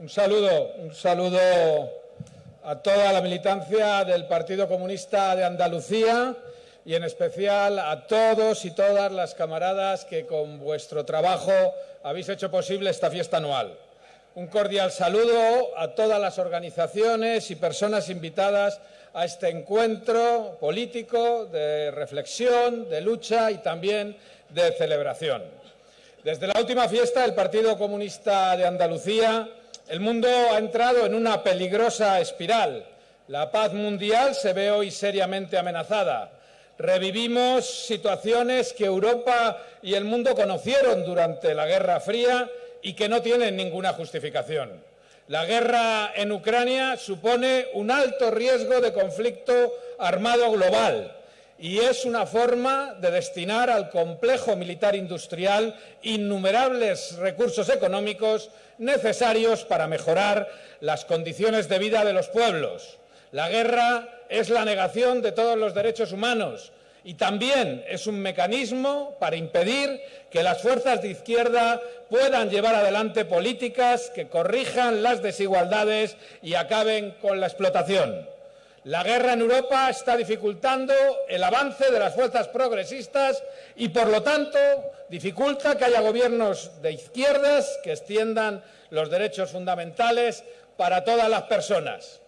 Un saludo, un saludo a toda la militancia del Partido Comunista de Andalucía y en especial a todos y todas las camaradas que con vuestro trabajo habéis hecho posible esta fiesta anual. Un cordial saludo a todas las organizaciones y personas invitadas a este encuentro político de reflexión, de lucha y también de celebración. Desde la última fiesta del Partido Comunista de Andalucía el mundo ha entrado en una peligrosa espiral. La paz mundial se ve hoy seriamente amenazada. Revivimos situaciones que Europa y el mundo conocieron durante la Guerra Fría y que no tienen ninguna justificación. La guerra en Ucrania supone un alto riesgo de conflicto armado global y es una forma de destinar al complejo militar industrial innumerables recursos económicos necesarios para mejorar las condiciones de vida de los pueblos. La guerra es la negación de todos los derechos humanos y también es un mecanismo para impedir que las fuerzas de izquierda puedan llevar adelante políticas que corrijan las desigualdades y acaben con la explotación. La guerra en Europa está dificultando el avance de las fuerzas progresistas y, por lo tanto, dificulta que haya gobiernos de izquierdas que extiendan los derechos fundamentales para todas las personas.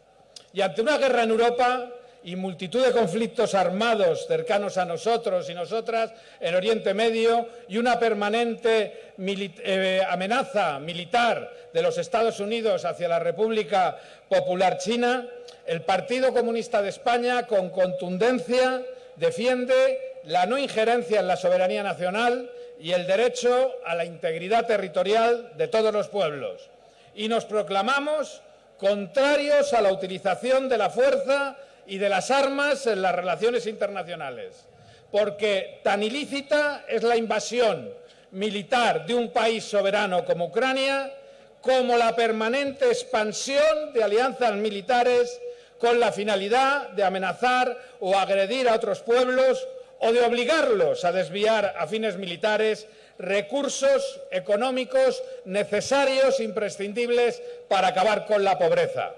Y ante una guerra en Europa y multitud de conflictos armados cercanos a nosotros y nosotras en Oriente Medio y una permanente eh, amenaza militar de los Estados Unidos hacia la República Popular China, el Partido Comunista de España, con contundencia, defiende la no injerencia en la soberanía nacional y el derecho a la integridad territorial de todos los pueblos. Y nos proclamamos contrarios a la utilización de la fuerza y de las armas en las relaciones internacionales, porque tan ilícita es la invasión militar de un país soberano como Ucrania como la permanente expansión de alianzas militares con la finalidad de amenazar o agredir a otros pueblos o de obligarlos a desviar a fines militares recursos económicos necesarios e imprescindibles para acabar con la pobreza.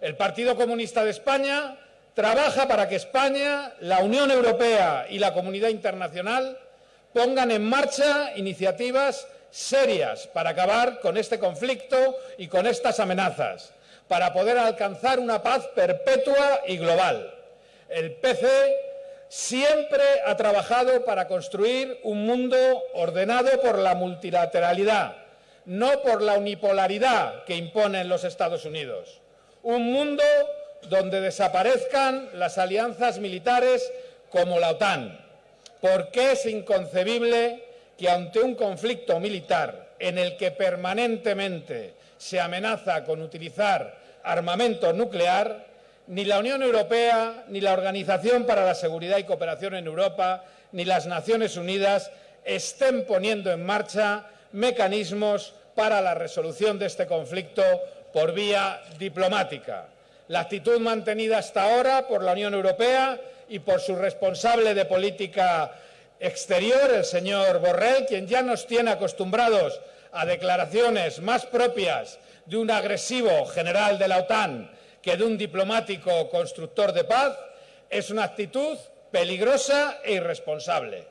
El Partido Comunista de España trabaja para que España, la Unión Europea y la comunidad internacional pongan en marcha iniciativas serias para acabar con este conflicto y con estas amenazas para poder alcanzar una paz perpetua y global. El PC siempre ha trabajado para construir un mundo ordenado por la multilateralidad, no por la unipolaridad que imponen los Estados Unidos. Un mundo donde desaparezcan las alianzas militares como la OTAN, porque es inconcebible que ante un conflicto militar en el que permanentemente se amenaza con utilizar armamento nuclear, ni la Unión Europea, ni la Organización para la Seguridad y Cooperación en Europa, ni las Naciones Unidas estén poniendo en marcha mecanismos para la resolución de este conflicto por vía diplomática. La actitud mantenida hasta ahora por la Unión Europea y por su responsable de política exterior, el señor Borrell, quien ya nos tiene acostumbrados a declaraciones más propias de un agresivo general de la OTAN que de un diplomático constructor de paz, es una actitud peligrosa e irresponsable.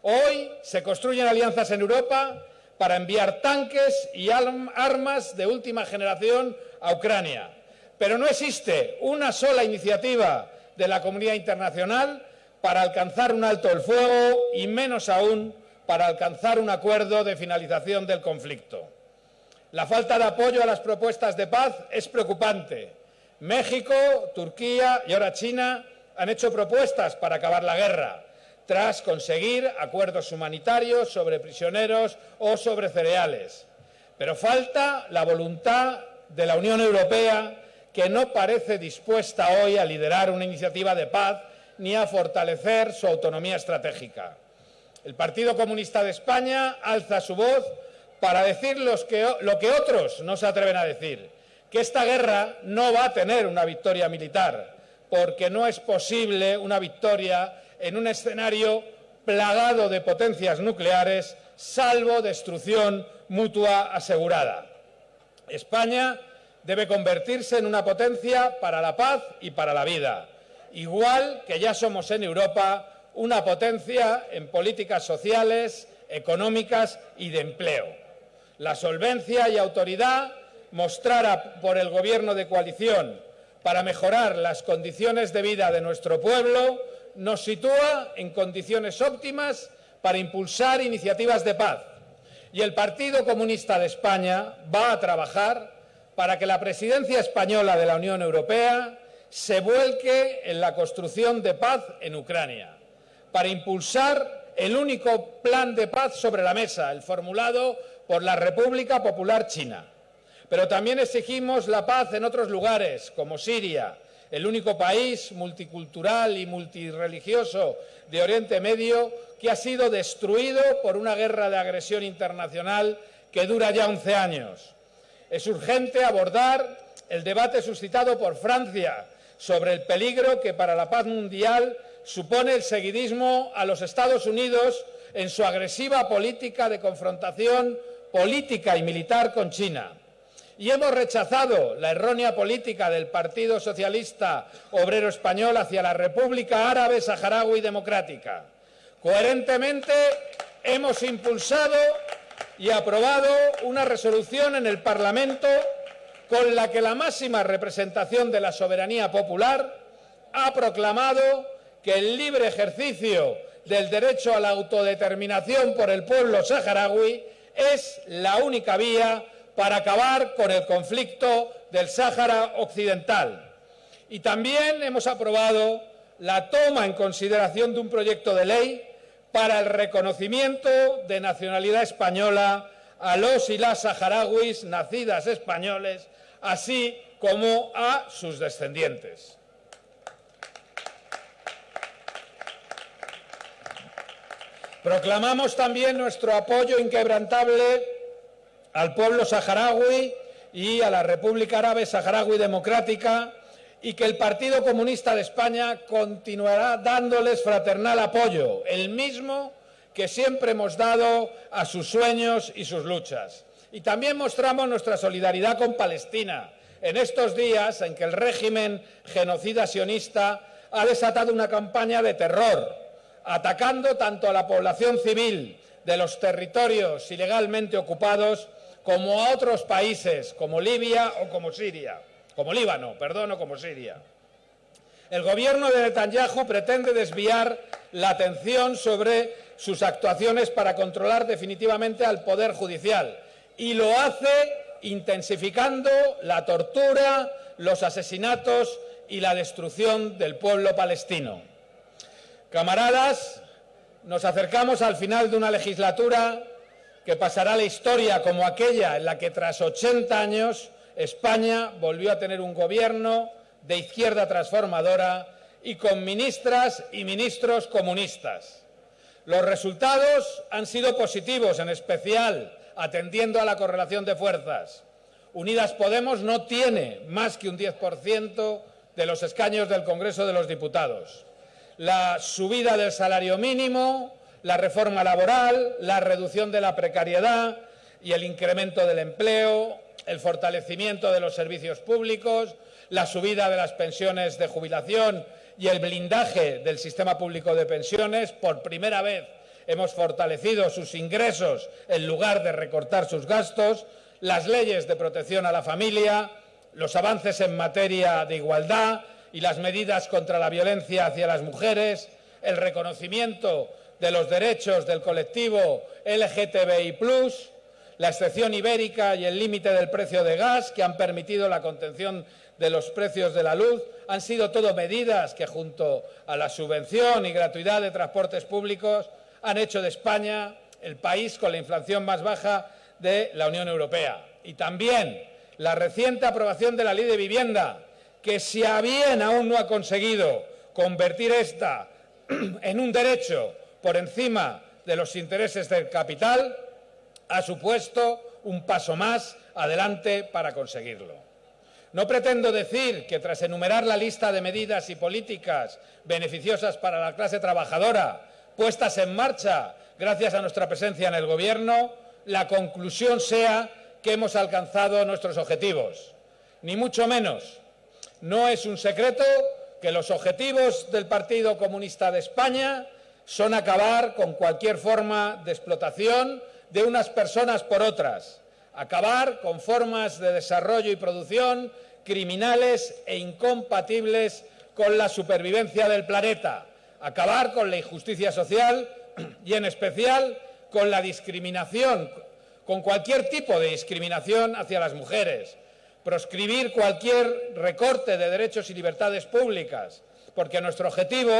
Hoy se construyen alianzas en Europa para enviar tanques y armas de última generación a Ucrania. Pero no existe una sola iniciativa de la comunidad internacional para alcanzar un alto el fuego y menos aún para alcanzar un acuerdo de finalización del conflicto. La falta de apoyo a las propuestas de paz es preocupante. México, Turquía y ahora China han hecho propuestas para acabar la guerra, tras conseguir acuerdos humanitarios sobre prisioneros o sobre cereales. Pero falta la voluntad de la Unión Europea, que no parece dispuesta hoy a liderar una iniciativa de paz ni a fortalecer su autonomía estratégica. El Partido Comunista de España alza su voz para decir lo que otros no se atreven a decir, que esta guerra no va a tener una victoria militar, porque no es posible una victoria en un escenario plagado de potencias nucleares, salvo destrucción mutua asegurada. España debe convertirse en una potencia para la paz y para la vida, igual que ya somos en Europa una potencia en políticas sociales, económicas y de empleo. La solvencia y autoridad mostrada por el Gobierno de coalición para mejorar las condiciones de vida de nuestro pueblo nos sitúa en condiciones óptimas para impulsar iniciativas de paz. Y el Partido Comunista de España va a trabajar para que la presidencia española de la Unión Europea se vuelque en la construcción de paz en Ucrania, para impulsar el único plan de paz sobre la mesa, el formulado por la República Popular China. Pero también exigimos la paz en otros lugares, como Siria, el único país multicultural y multireligioso de Oriente Medio que ha sido destruido por una guerra de agresión internacional que dura ya 11 años. Es urgente abordar el debate suscitado por Francia sobre el peligro que para la paz mundial supone el seguidismo a los Estados Unidos en su agresiva política de confrontación política y militar con China y hemos rechazado la errónea política del Partido Socialista Obrero Español hacia la República Árabe Saharaui Democrática. Coherentemente hemos impulsado y aprobado una resolución en el Parlamento con la que la máxima representación de la soberanía popular ha proclamado que el libre ejercicio del derecho a la autodeterminación por el pueblo saharaui es la única vía para acabar con el conflicto del Sáhara Occidental. Y también hemos aprobado la toma en consideración de un proyecto de ley para el reconocimiento de nacionalidad española a los y las saharauis nacidas españoles, así como a sus descendientes. Proclamamos también nuestro apoyo inquebrantable al pueblo saharaui y a la República Árabe Saharaui Democrática y que el Partido Comunista de España continuará dándoles fraternal apoyo, el mismo que siempre hemos dado a sus sueños y sus luchas. Y también mostramos nuestra solidaridad con Palestina en estos días en que el régimen genocida sionista ha desatado una campaña de terror, atacando tanto a la población civil de los territorios ilegalmente ocupados como a otros países como Libia o como Siria, como Líbano, perdón, o como Siria. El gobierno de Netanyahu pretende desviar la atención sobre sus actuaciones para controlar definitivamente al Poder Judicial y lo hace intensificando la tortura, los asesinatos y la destrucción del pueblo palestino. Camaradas, nos acercamos al final de una legislatura que pasará la historia como aquella en la que tras 80 años España volvió a tener un gobierno de izquierda transformadora y con ministras y ministros comunistas. Los resultados han sido positivos, en especial atendiendo a la correlación de fuerzas. Unidas Podemos no tiene más que un 10% de los escaños del Congreso de los Diputados. La subida del salario mínimo, la reforma laboral, la reducción de la precariedad y el incremento del empleo, el fortalecimiento de los servicios públicos, la subida de las pensiones de jubilación y el blindaje del sistema público de pensiones. Por primera vez hemos fortalecido sus ingresos en lugar de recortar sus gastos, las leyes de protección a la familia, los avances en materia de igualdad y las medidas contra la violencia hacia las mujeres, el reconocimiento de los derechos del colectivo LGTBI+, la excepción ibérica y el límite del precio de gas, que han permitido la contención de los precios de la luz, han sido todo medidas que, junto a la subvención y gratuidad de transportes públicos, han hecho de España el país con la inflación más baja de la Unión Europea. Y también la reciente aprobación de la Ley de Vivienda, que si a bien aún no ha conseguido convertir esta en un derecho por encima de los intereses del capital, ha supuesto un paso más adelante para conseguirlo. No pretendo decir que tras enumerar la lista de medidas y políticas beneficiosas para la clase trabajadora puestas en marcha gracias a nuestra presencia en el Gobierno, la conclusión sea que hemos alcanzado nuestros objetivos. Ni mucho menos. No es un secreto que los objetivos del Partido Comunista de España son acabar con cualquier forma de explotación de unas personas por otras, acabar con formas de desarrollo y producción criminales e incompatibles con la supervivencia del planeta, acabar con la injusticia social y, en especial, con la discriminación, con cualquier tipo de discriminación hacia las mujeres, proscribir cualquier recorte de derechos y libertades públicas, porque nuestro objetivo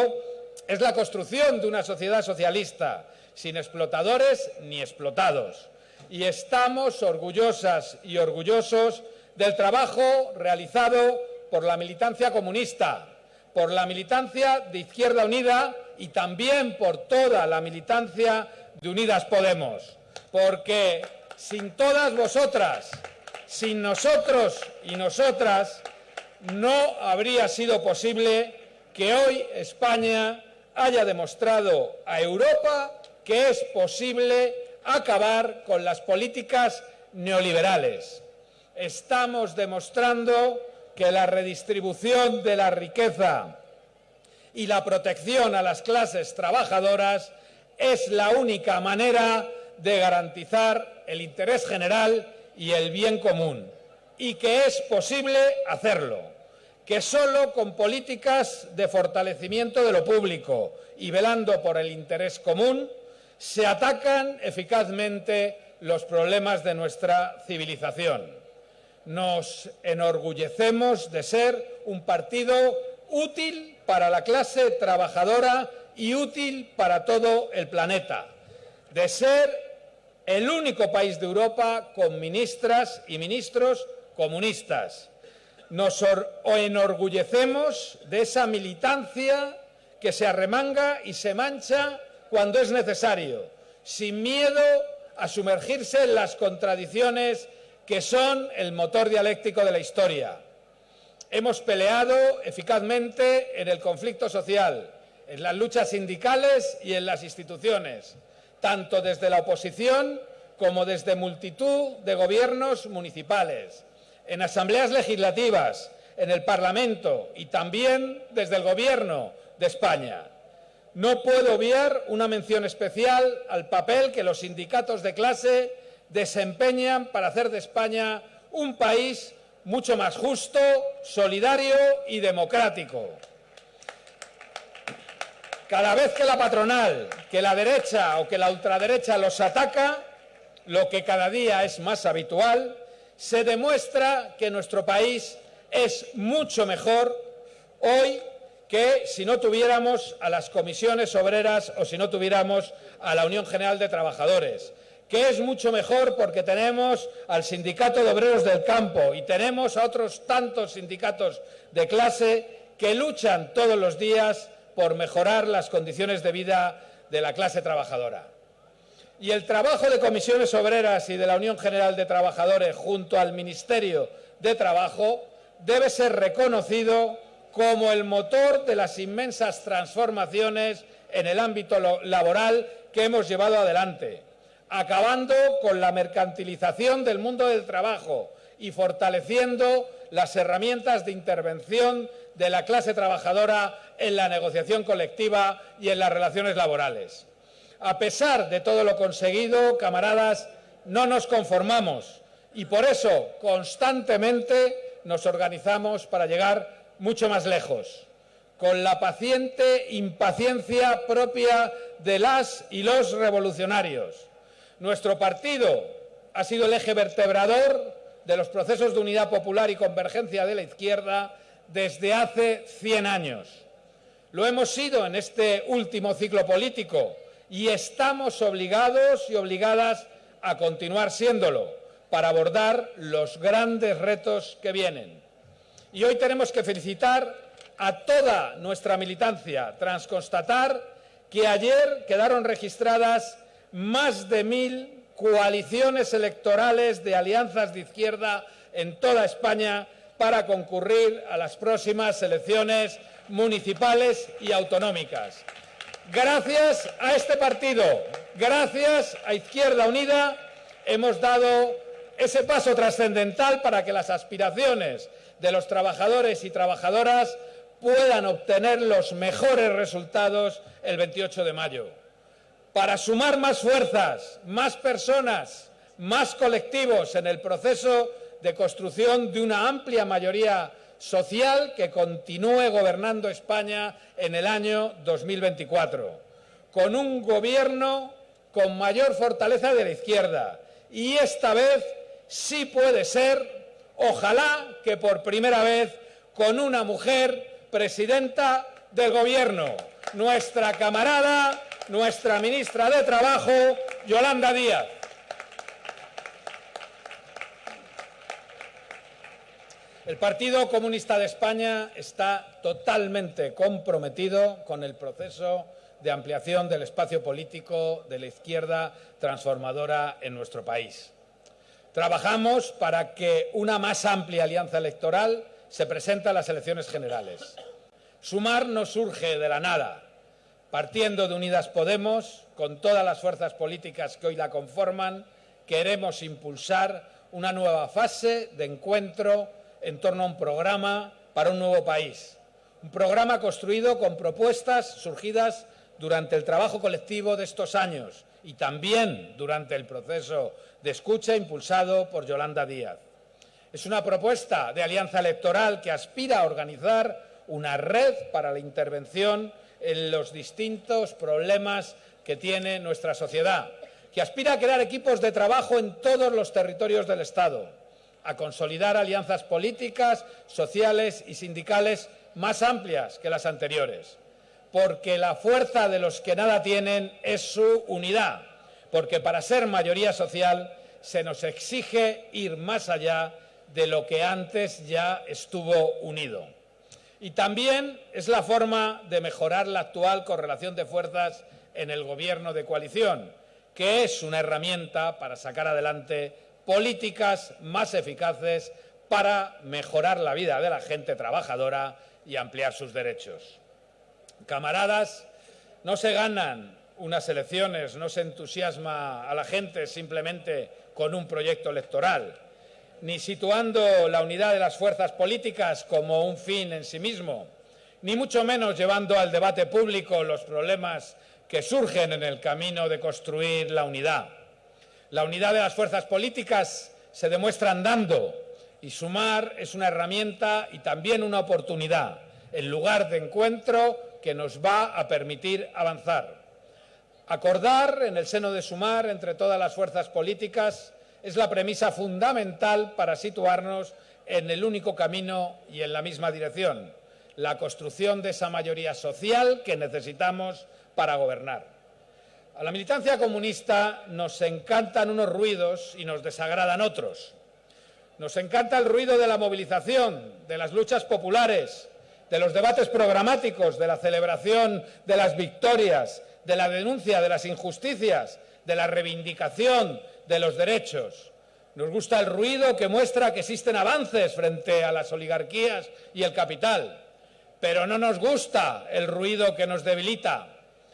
es la construcción de una sociedad socialista, sin explotadores ni explotados. Y estamos orgullosas y orgullosos del trabajo realizado por la militancia comunista, por la militancia de Izquierda Unida y también por toda la militancia de Unidas Podemos. Porque sin todas vosotras, sin nosotros y nosotras, no habría sido posible que hoy España haya demostrado a Europa que es posible acabar con las políticas neoliberales. Estamos demostrando que la redistribución de la riqueza y la protección a las clases trabajadoras es la única manera de garantizar el interés general y el bien común, y que es posible hacerlo, que solo con políticas de fortalecimiento de lo público y velando por el interés común se atacan eficazmente los problemas de nuestra civilización. Nos enorgullecemos de ser un partido útil para la clase trabajadora y útil para todo el planeta, de ser el único país de Europa con ministras y ministros comunistas. Nos enorgullecemos de esa militancia que se arremanga y se mancha cuando es necesario, sin miedo a sumergirse en las contradicciones que son el motor dialéctico de la historia. Hemos peleado eficazmente en el conflicto social, en las luchas sindicales y en las instituciones, tanto desde la oposición como desde multitud de gobiernos municipales, en asambleas legislativas, en el Parlamento y también desde el Gobierno de España. No puedo obviar una mención especial al papel que los sindicatos de clase desempeñan para hacer de España un país mucho más justo, solidario y democrático. Cada vez que la patronal, que la derecha o que la ultraderecha los ataca, lo que cada día es más habitual, se demuestra que nuestro país es mucho mejor hoy que si no tuviéramos a las comisiones obreras o si no tuviéramos a la Unión General de Trabajadores, que es mucho mejor porque tenemos al Sindicato de Obreros del Campo y tenemos a otros tantos sindicatos de clase que luchan todos los días por mejorar las condiciones de vida de la clase trabajadora. Y el trabajo de comisiones obreras y de la Unión General de Trabajadores junto al Ministerio de Trabajo debe ser reconocido como el motor de las inmensas transformaciones en el ámbito laboral que hemos llevado adelante, acabando con la mercantilización del mundo del trabajo y fortaleciendo las herramientas de intervención de la clase trabajadora en la negociación colectiva y en las relaciones laborales. A pesar de todo lo conseguido, camaradas, no nos conformamos y por eso constantemente nos organizamos para llegar mucho más lejos, con la paciente impaciencia propia de las y los revolucionarios. Nuestro partido ha sido el eje vertebrador de los procesos de unidad popular y convergencia de la izquierda desde hace 100 años. Lo hemos sido en este último ciclo político y estamos obligados y obligadas a continuar siéndolo para abordar los grandes retos que vienen. Y hoy tenemos que felicitar a toda nuestra militancia tras constatar que ayer quedaron registradas más de mil coaliciones electorales de alianzas de izquierda en toda España para concurrir a las próximas elecciones municipales y autonómicas. Gracias a este partido, gracias a Izquierda Unida, hemos dado ese paso trascendental para que las aspiraciones de los trabajadores y trabajadoras puedan obtener los mejores resultados el 28 de mayo. Para sumar más fuerzas, más personas, más colectivos en el proceso de construcción de una amplia mayoría social que continúe gobernando España en el año 2024, con un gobierno con mayor fortaleza de la izquierda. Y esta vez sí puede ser, ojalá que por primera vez, con una mujer presidenta del Gobierno, nuestra camarada, nuestra ministra de Trabajo, Yolanda Díaz. El Partido Comunista de España está totalmente comprometido con el proceso de ampliación del espacio político de la izquierda transformadora en nuestro país. Trabajamos para que una más amplia alianza electoral se presente a las elecciones generales. Sumar no surge de la nada. Partiendo de Unidas Podemos, con todas las fuerzas políticas que hoy la conforman, queremos impulsar una nueva fase de encuentro en torno a un programa para un nuevo país. Un programa construido con propuestas surgidas durante el trabajo colectivo de estos años y también durante el proceso de escucha impulsado por Yolanda Díaz. Es una propuesta de alianza electoral que aspira a organizar una red para la intervención en los distintos problemas que tiene nuestra sociedad, que aspira a crear equipos de trabajo en todos los territorios del Estado, a consolidar alianzas políticas, sociales y sindicales más amplias que las anteriores, porque la fuerza de los que nada tienen es su unidad, porque para ser mayoría social se nos exige ir más allá de lo que antes ya estuvo unido. Y también es la forma de mejorar la actual correlación de fuerzas en el Gobierno de coalición, que es una herramienta para sacar adelante políticas más eficaces para mejorar la vida de la gente trabajadora y ampliar sus derechos. Camaradas, no se ganan unas elecciones, no se entusiasma a la gente simplemente con un proyecto electoral ni situando la unidad de las fuerzas políticas como un fin en sí mismo, ni mucho menos llevando al debate público los problemas que surgen en el camino de construir la unidad. La unidad de las fuerzas políticas se demuestra andando y sumar es una herramienta y también una oportunidad, el lugar de encuentro que nos va a permitir avanzar. Acordar en el seno de sumar entre todas las fuerzas políticas es la premisa fundamental para situarnos en el único camino y en la misma dirección, la construcción de esa mayoría social que necesitamos para gobernar. A la militancia comunista nos encantan unos ruidos y nos desagradan otros. Nos encanta el ruido de la movilización, de las luchas populares, de los debates programáticos, de la celebración de las victorias, de la denuncia de las injusticias, de la reivindicación de los derechos. Nos gusta el ruido que muestra que existen avances frente a las oligarquías y el capital, pero no nos gusta el ruido que nos debilita,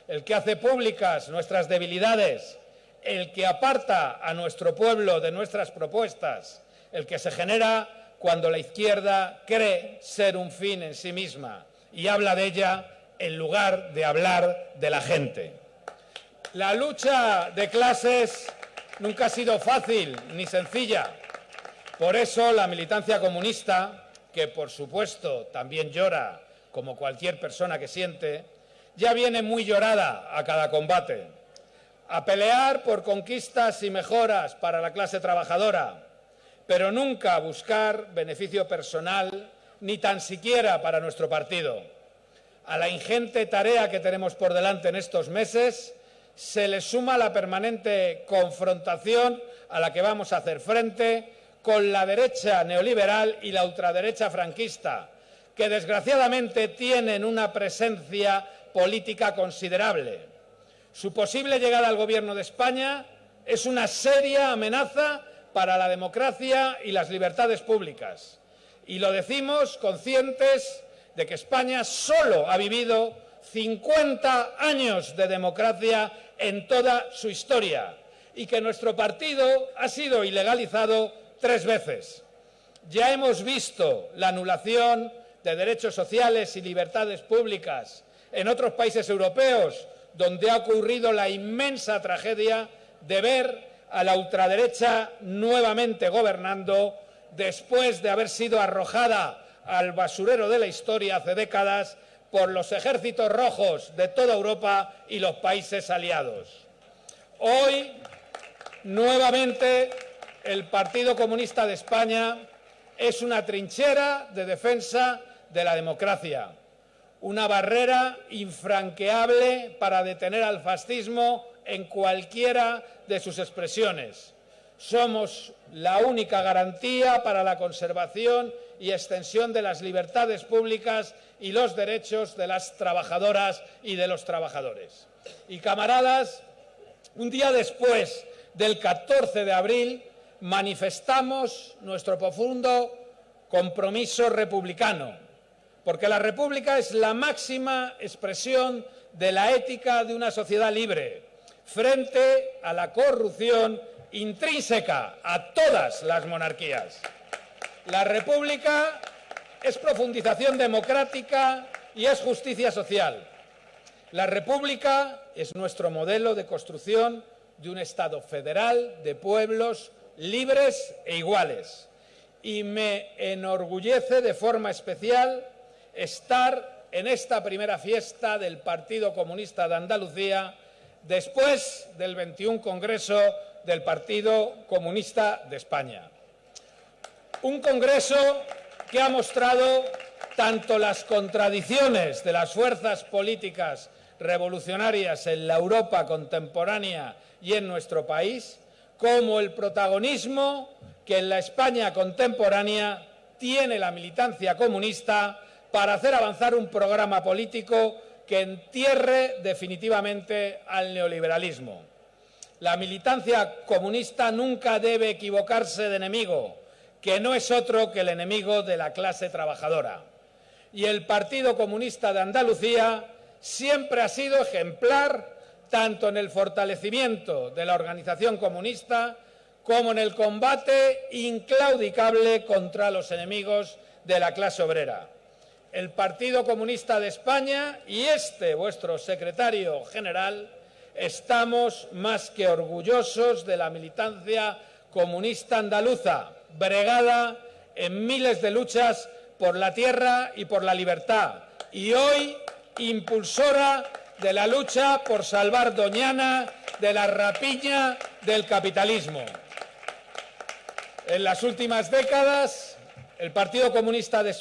el que hace públicas nuestras debilidades, el que aparta a nuestro pueblo de nuestras propuestas, el que se genera cuando la izquierda cree ser un fin en sí misma y habla de ella en lugar de hablar de la gente. La lucha de clases nunca ha sido fácil ni sencilla. Por eso la militancia comunista, que por supuesto también llora como cualquier persona que siente, ya viene muy llorada a cada combate. A pelear por conquistas y mejoras para la clase trabajadora, pero nunca buscar beneficio personal ni tan siquiera para nuestro partido. A la ingente tarea que tenemos por delante en estos meses se le suma la permanente confrontación a la que vamos a hacer frente con la derecha neoliberal y la ultraderecha franquista, que desgraciadamente tienen una presencia política considerable. Su posible llegada al Gobierno de España es una seria amenaza para la democracia y las libertades públicas. Y lo decimos conscientes de que España solo ha vivido 50 años de democracia en toda su historia y que nuestro partido ha sido ilegalizado tres veces. Ya hemos visto la anulación de derechos sociales y libertades públicas en otros países europeos, donde ha ocurrido la inmensa tragedia de ver a la ultraderecha nuevamente gobernando después de haber sido arrojada al basurero de la historia hace décadas por los ejércitos rojos de toda Europa y los países aliados. Hoy, nuevamente, el Partido Comunista de España es una trinchera de defensa de la democracia, una barrera infranqueable para detener al fascismo en cualquiera de sus expresiones. Somos la única garantía para la conservación y extensión de las libertades públicas y los derechos de las trabajadoras y de los trabajadores. Y camaradas, un día después del 14 de abril manifestamos nuestro profundo compromiso republicano, porque la República es la máxima expresión de la ética de una sociedad libre, frente a la corrupción intrínseca a todas las monarquías. La República es profundización democrática y es justicia social. La República es nuestro modelo de construcción de un Estado federal de pueblos libres e iguales. Y me enorgullece de forma especial estar en esta primera fiesta del Partido Comunista de Andalucía después del 21 Congreso del Partido Comunista de España. Un Congreso que ha mostrado tanto las contradicciones de las fuerzas políticas revolucionarias en la Europa contemporánea y en nuestro país, como el protagonismo que en la España contemporánea tiene la militancia comunista para hacer avanzar un programa político que entierre definitivamente al neoliberalismo. La militancia comunista nunca debe equivocarse de enemigo, que no es otro que el enemigo de la clase trabajadora. Y el Partido Comunista de Andalucía siempre ha sido ejemplar tanto en el fortalecimiento de la organización comunista como en el combate inclaudicable contra los enemigos de la clase obrera el Partido Comunista de España y este, vuestro secretario general, estamos más que orgullosos de la militancia comunista andaluza, bregada en miles de luchas por la tierra y por la libertad, y hoy impulsora de la lucha por salvar Doñana de la rapiña del capitalismo. En las últimas décadas, el Partido Comunista de,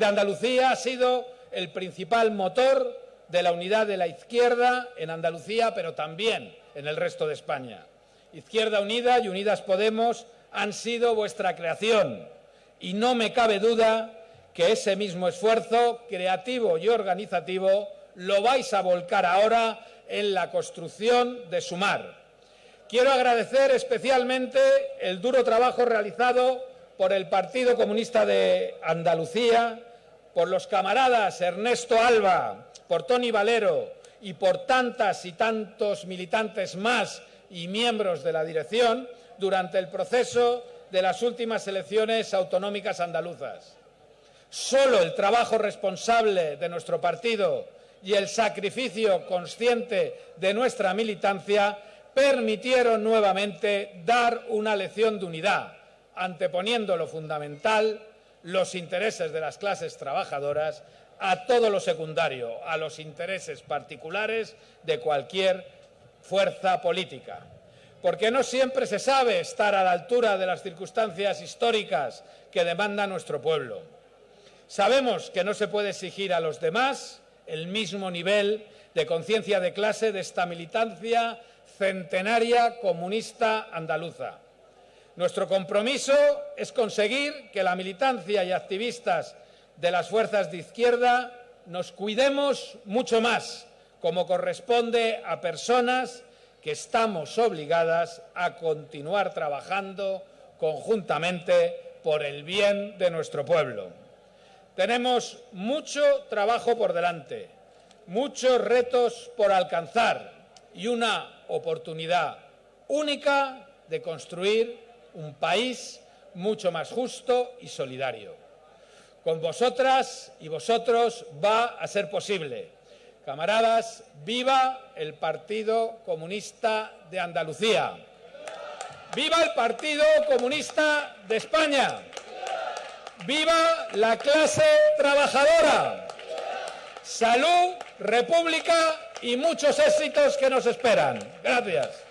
Andalucía ha sido el principal motor de la unidad de la izquierda en Andalucía, pero también en el resto de España. Izquierda Unida y Unidas Podemos han sido vuestra creación y no me cabe duda que ese mismo esfuerzo creativo y organizativo lo vais a volcar ahora en la construcción de Sumar. Quiero agradecer especialmente el duro trabajo realizado por el Partido Comunista de Andalucía, por los camaradas Ernesto Alba, por Tony Valero y por tantas y tantos militantes más y miembros de la dirección durante el proceso de las últimas elecciones autonómicas andaluzas. Solo el trabajo responsable de nuestro partido y el sacrificio consciente de nuestra militancia permitieron nuevamente dar una lección de unidad, anteponiendo lo fundamental, los intereses de las clases trabajadoras, a todo lo secundario, a los intereses particulares de cualquier fuerza política. Porque no siempre se sabe estar a la altura de las circunstancias históricas que demanda nuestro pueblo. Sabemos que no se puede exigir a los demás el mismo nivel de conciencia de clase de esta militancia centenaria comunista andaluza. Nuestro compromiso es conseguir que la militancia y activistas de las fuerzas de izquierda nos cuidemos mucho más, como corresponde a personas que estamos obligadas a continuar trabajando conjuntamente por el bien de nuestro pueblo. Tenemos mucho trabajo por delante, muchos retos por alcanzar y una oportunidad única de construir un país mucho más justo y solidario. Con vosotras y vosotros va a ser posible. Camaradas, viva el Partido Comunista de Andalucía. ¡Viva el Partido Comunista de España! ¡Viva la clase trabajadora! Salud, república y muchos éxitos que nos esperan. Gracias.